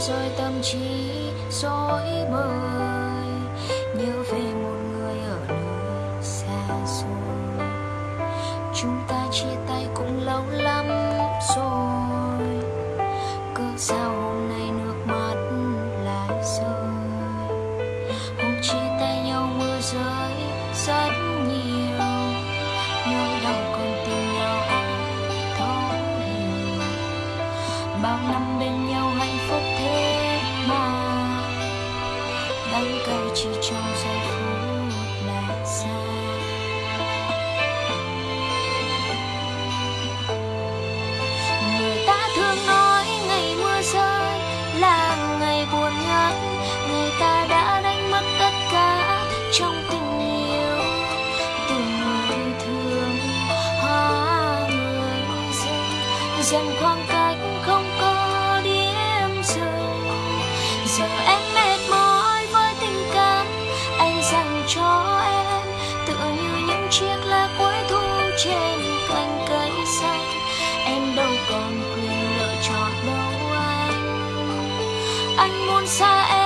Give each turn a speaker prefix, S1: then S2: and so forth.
S1: rồi tâm trí rối bời. Nhớ về một người ở nơi xa xôi. Chúng ta chia tay cũng lâu lắm rồi. Cớ sao hôm nay nước mắt lại rơi? Hôm chia tay nhau mưa rơi rất nhiều. Nỗi đau còn tìm nhau ai thấu hiểu bao năm bên nhau hạnh phúc đắng cay chỉ trong giây phút là xa người ta thường nói ngày mưa rơi là ngày buồn nhất người ta đã đánh mất tất cả trong tình yêu từ người thương hóa người dưng dần khoảng cách không có điểm dừng giờ chiếc lá cuối thu trên cành cây xanh. Em đâu còn quyền lựa chọn đâu anh. Anh muốn xa em